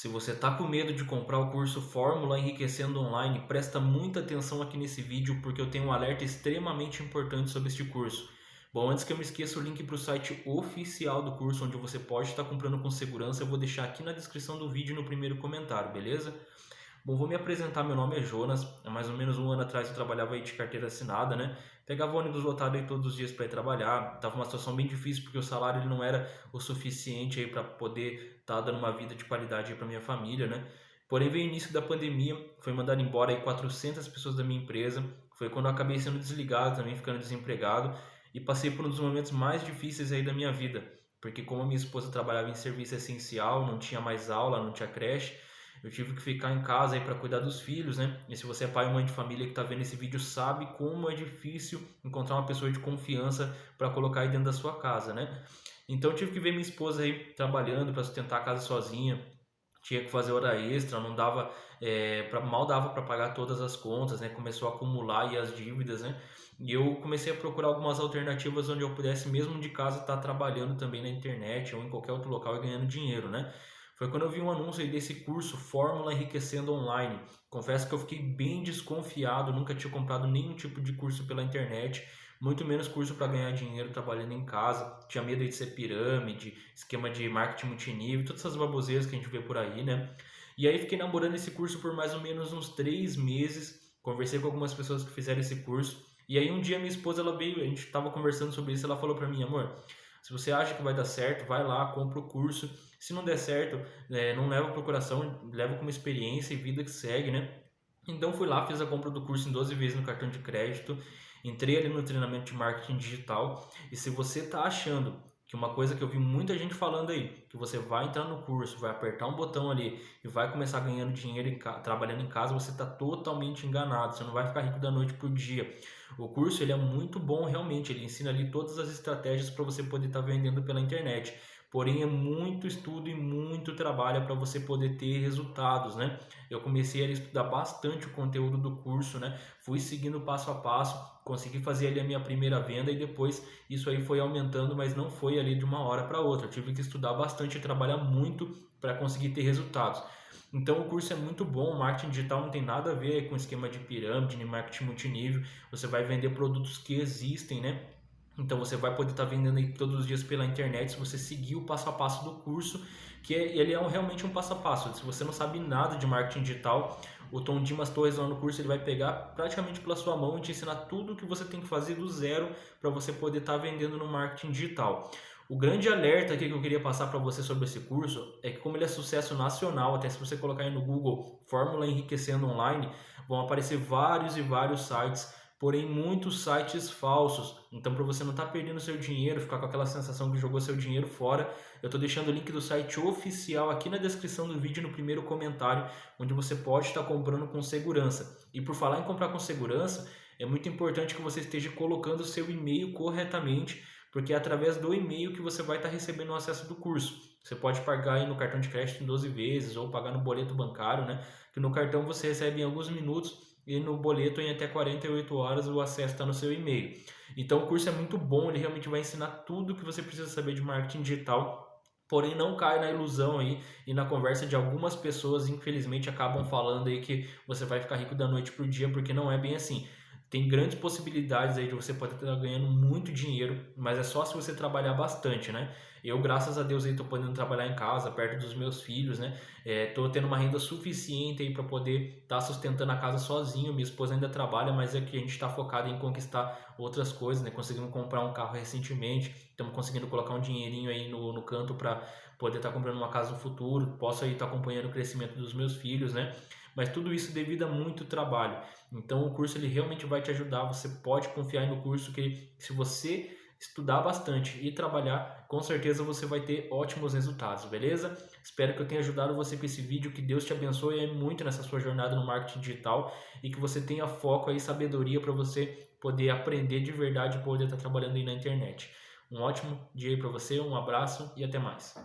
Se você está com medo de comprar o curso Fórmula Enriquecendo Online, presta muita atenção aqui nesse vídeo porque eu tenho um alerta extremamente importante sobre este curso. Bom, antes que eu me esqueça o link para o site oficial do curso, onde você pode estar comprando com segurança, eu vou deixar aqui na descrição do vídeo no primeiro comentário, beleza? Bom, vou me apresentar, meu nome é Jonas, há mais ou menos um ano atrás eu trabalhava aí de carteira assinada, né? Pegava ônibus lotado aí todos os dias para ir trabalhar, tava uma situação bem difícil porque o salário ele não era o suficiente aí para poder estar tá dando uma vida de qualidade para minha família, né? Porém, veio o início da pandemia, foi mandado embora aí 400 pessoas da minha empresa, foi quando eu acabei sendo desligado também, ficando desempregado e passei por um dos momentos mais difíceis aí da minha vida, porque como a minha esposa trabalhava em serviço essencial, não tinha mais aula, não tinha creche, eu tive que ficar em casa aí para cuidar dos filhos, né? E se você é pai ou mãe de família que está vendo esse vídeo, sabe como é difícil encontrar uma pessoa de confiança para colocar aí dentro da sua casa, né? Então eu tive que ver minha esposa aí trabalhando para sustentar a casa sozinha, tinha que fazer hora extra, não dava, é, pra, mal dava para pagar todas as contas, né? Começou a acumular e as dívidas, né? E eu comecei a procurar algumas alternativas onde eu pudesse, mesmo de casa, estar tá trabalhando também na internet ou em qualquer outro local e ganhando dinheiro, né? Foi quando eu vi um anúncio aí desse curso Fórmula Enriquecendo Online. Confesso que eu fiquei bem desconfiado, nunca tinha comprado nenhum tipo de curso pela internet, muito menos curso para ganhar dinheiro trabalhando em casa. Tinha medo de ser pirâmide, esquema de marketing multinível, todas essas baboseiras que a gente vê por aí, né? E aí fiquei namorando esse curso por mais ou menos uns três meses. Conversei com algumas pessoas que fizeram esse curso. E aí um dia minha esposa ela veio, a gente estava conversando sobre isso, ela falou para mim, amor, se você acha que vai dar certo, vai lá, compra o curso. Se não der certo, é, não leva para o coração, leva como experiência e vida que segue, né? Então fui lá, fiz a compra do curso em 12 vezes no cartão de crédito, entrei ali no treinamento de marketing digital. E se você está achando que uma coisa que eu vi muita gente falando aí, que você vai entrar no curso, vai apertar um botão ali e vai começar ganhando dinheiro trabalhando em casa, você está totalmente enganado. Você não vai ficar rico da noite para o dia. O curso ele é muito bom realmente, ele ensina ali todas as estratégias para você poder estar tá vendendo pela internet. Porém, é muito estudo e muito trabalho para você poder ter resultados, né? Eu comecei a estudar bastante o conteúdo do curso, né? Fui seguindo passo a passo, consegui fazer ali a minha primeira venda e depois isso aí foi aumentando, mas não foi ali de uma hora para outra. Eu tive que estudar bastante e trabalhar muito para conseguir ter resultados. Então o curso é muito bom, o marketing digital não tem nada a ver com esquema de pirâmide, nem marketing multinível. Você vai vender produtos que existem, né? Então você vai poder estar tá vendendo aí todos os dias pela internet se você seguir o passo a passo do curso, que é, ele é um, realmente um passo a passo. Se você não sabe nada de marketing digital, o Tom Dimas Torres lá no curso ele vai pegar praticamente pela sua mão e te ensinar tudo o que você tem que fazer do zero para você poder estar tá vendendo no marketing digital. O grande alerta aqui que eu queria passar para você sobre esse curso é que como ele é sucesso nacional, até se você colocar aí no Google Fórmula Enriquecendo Online, vão aparecer vários e vários sites porém muitos sites falsos. Então, para você não estar tá perdendo seu dinheiro, ficar com aquela sensação que jogou seu dinheiro fora, eu estou deixando o link do site oficial aqui na descrição do vídeo no primeiro comentário, onde você pode estar tá comprando com segurança. E por falar em comprar com segurança, é muito importante que você esteja colocando seu e-mail corretamente, porque é através do e-mail que você vai estar tá recebendo o acesso do curso. Você pode pagar aí no cartão de crédito em 12 vezes ou pagar no boleto bancário, né? Que no cartão você recebe em alguns minutos e no boleto em até 48 horas o acesso está no seu e-mail. Então o curso é muito bom, ele realmente vai ensinar tudo que você precisa saber de marketing digital. Porém, não cai na ilusão aí e na conversa de algumas pessoas, infelizmente, acabam falando aí que você vai ficar rico da noite para o dia, porque não é bem assim tem grandes possibilidades aí de você poder estar ganhando muito dinheiro, mas é só se você trabalhar bastante, né? Eu, graças a Deus, tô podendo trabalhar em casa, perto dos meus filhos, né? É, tô tendo uma renda suficiente aí para poder estar tá sustentando a casa sozinho. Minha esposa ainda trabalha, mas é que a gente está focado em conquistar outras coisas, né? Conseguimos comprar um carro recentemente, estamos conseguindo colocar um dinheirinho aí no, no canto para poder estar tá comprando uma casa no futuro. Posso aí estar tá acompanhando o crescimento dos meus filhos, né? Mas tudo isso devido a muito trabalho. Então o curso ele realmente vai te ajudar, você pode confiar no curso que se você estudar bastante e trabalhar, com certeza você vai ter ótimos resultados, beleza? Espero que eu tenha ajudado você com esse vídeo, que Deus te abençoe muito nessa sua jornada no marketing digital e que você tenha foco e sabedoria para você poder aprender de verdade e poder estar trabalhando aí na internet. Um ótimo dia para você, um abraço e até mais.